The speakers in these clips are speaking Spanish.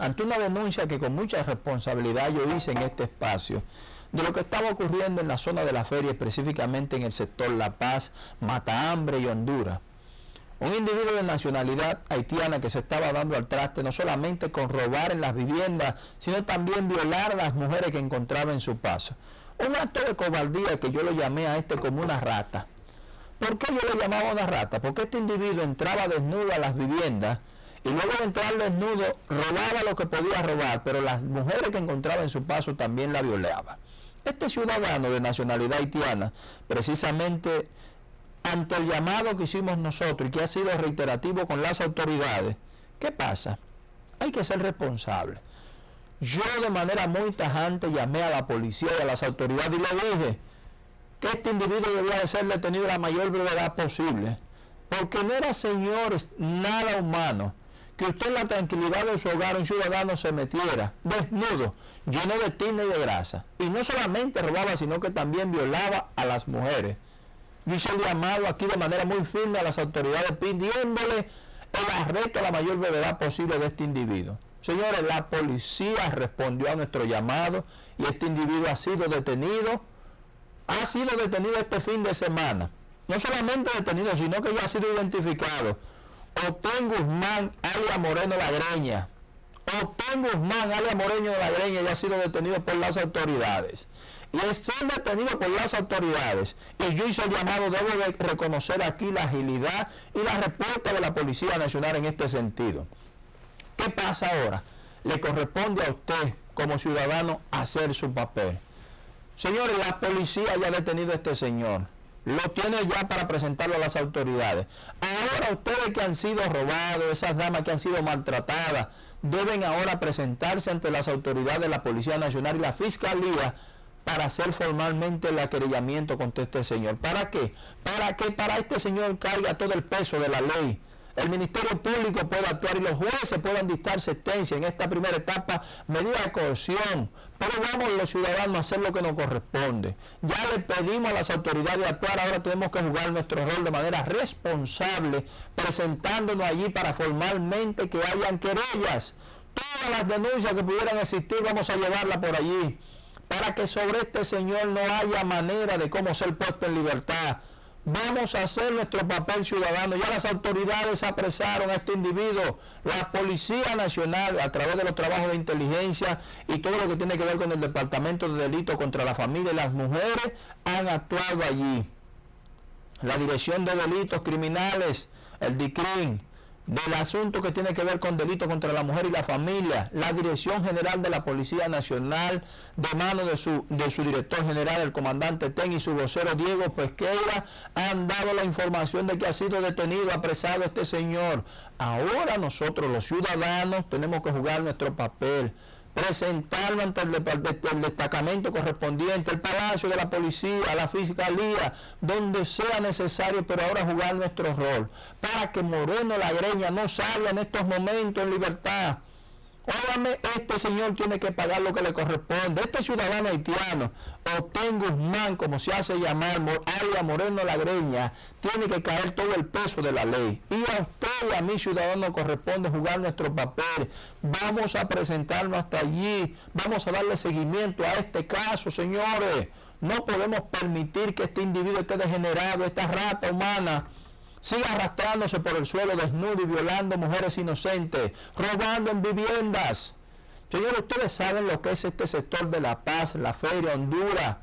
ante una denuncia que con mucha responsabilidad yo hice en este espacio de lo que estaba ocurriendo en la zona de la feria, específicamente en el sector La Paz, Matahambre y Honduras. Un individuo de nacionalidad haitiana que se estaba dando al traste no solamente con robar en las viviendas, sino también violar a las mujeres que encontraba en su paso. Un acto de cobardía que yo lo llamé a este como una rata. ¿Por qué yo le llamaba una rata? Porque este individuo entraba desnudo a las viviendas y luego de entrar desnudo robaba lo que podía robar, pero las mujeres que encontraba en su paso también la violaba. Este ciudadano de nacionalidad haitiana, precisamente ante el llamado que hicimos nosotros y que ha sido reiterativo con las autoridades, ¿qué pasa? Hay que ser responsable. Yo de manera muy tajante llamé a la policía y a las autoridades y le dije que este individuo debía de ser detenido la mayor brevedad posible, porque no era, señores, nada humano que usted en la tranquilidad de su hogar, un ciudadano se metiera desnudo, lleno de tina y de grasa. Y no solamente robaba, sino que también violaba a las mujeres. Yo el llamado aquí de manera muy firme a las autoridades pidiéndole el arresto a la mayor brevedad posible de este individuo. Señores, la policía respondió a nuestro llamado y este individuo ha sido detenido. Ha sido detenido este fin de semana. No solamente detenido, sino que ya ha sido identificado Otén Guzmán, alia Moreno Lagreña. Otén Guzmán, alia Moreno Lagreña, ya ha sido detenido por las autoridades. Y es ser detenido por las autoridades. Y yo hice el llamado, debo de reconocer aquí la agilidad y la respuesta de la Policía Nacional en este sentido. ¿Qué pasa ahora? Le corresponde a usted como ciudadano hacer su papel. Señores, la policía ya ha detenido a este señor lo tiene ya para presentarlo a las autoridades. Ahora ustedes que han sido robados, esas damas que han sido maltratadas, deben ahora presentarse ante las autoridades de la Policía Nacional y la Fiscalía para hacer formalmente el aquerellamiento contra este señor. ¿Para qué? Para que para este señor caiga todo el peso de la ley el Ministerio Público puede actuar y los jueces puedan dictar sentencia en esta primera etapa, medida de coerción. Pero vamos los ciudadanos a hacer lo que nos corresponde. Ya le pedimos a las autoridades actuar, ahora tenemos que jugar nuestro rol de manera responsable, presentándonos allí para formalmente que hayan querellas. Todas las denuncias que pudieran existir vamos a llevarlas por allí, para que sobre este señor no haya manera de cómo ser puesto en libertad Vamos a hacer nuestro papel ciudadano. Ya las autoridades apresaron a este individuo. La Policía Nacional, a través de los trabajos de inteligencia y todo lo que tiene que ver con el Departamento de Delito contra la Familia y las Mujeres, han actuado allí. La Dirección de Delitos Criminales, el DICRIN, del asunto que tiene que ver con delitos contra la mujer y la familia, la Dirección General de la Policía Nacional, de mano de su, de su director general, el comandante TEN y su vocero Diego Pesqueira, han dado la información de que ha sido detenido, apresado este señor. Ahora nosotros los ciudadanos tenemos que jugar nuestro papel presentarlo ante el, destacamento correspondiente, el Palacio de la Policía, la Fiscalía, donde sea necesario, pero ahora jugar nuestro rol, para que Moreno la Greña no salga en estos momentos en libertad Óigame, este señor tiene que pagar lo que le corresponde. Este ciudadano haitiano, Otén Guzmán, como se hace llamar, Aria Moreno Lagreña, tiene que caer todo el peso de la ley. Y a usted y a mi ciudadano corresponde jugar nuestro papel. Vamos a presentarnos hasta allí. Vamos a darle seguimiento a este caso, señores. No podemos permitir que este individuo esté degenerado, esta rata humana sigue arrastrándose por el suelo desnudo y violando mujeres inocentes, robando en viviendas. Señores, ustedes saben lo que es este sector de La Paz, la Feria, Honduras.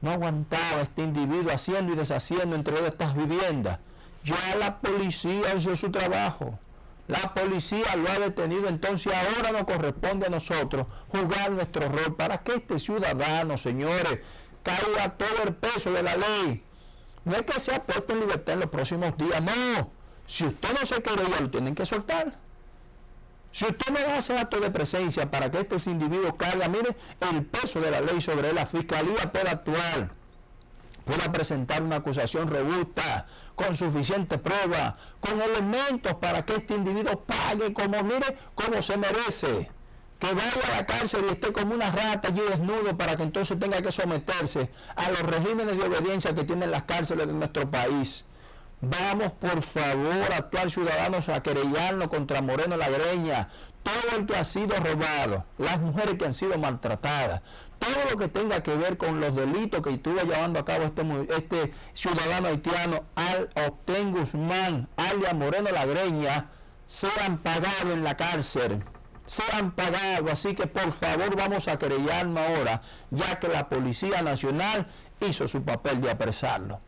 No aguantaba este individuo haciendo y deshaciendo entre estas viviendas. Ya la policía hizo su trabajo. La policía lo ha detenido, entonces ahora nos corresponde a nosotros jugar nuestro rol para que este ciudadano, señores, caiga todo el peso de la ley no es que sea puesto en libertad en los próximos días, no. Si usted no se quiere ya lo tienen que soltar. Si usted no hace acto de presencia para que este individuo carga, mire, el peso de la ley sobre la fiscalía pueda actuar, pueda presentar una acusación robusta, con suficiente prueba, con elementos para que este individuo pague como, mire, como se merece que vaya a la cárcel y esté como una rata allí desnudo para que entonces tenga que someterse a los regímenes de obediencia que tienen las cárceles de nuestro país. Vamos, por favor, actuar ciudadanos a querellarnos contra Moreno Lagreña, todo el que ha sido robado, las mujeres que han sido maltratadas, todo lo que tenga que ver con los delitos que estuvo llevando a cabo este, este ciudadano haitiano, al Octen Guzmán, alias Moreno Lagreña, sean pagados en la cárcel sean pagados. Así que por favor vamos a querellarnos ahora, ya que la Policía Nacional hizo su papel de apresarlo.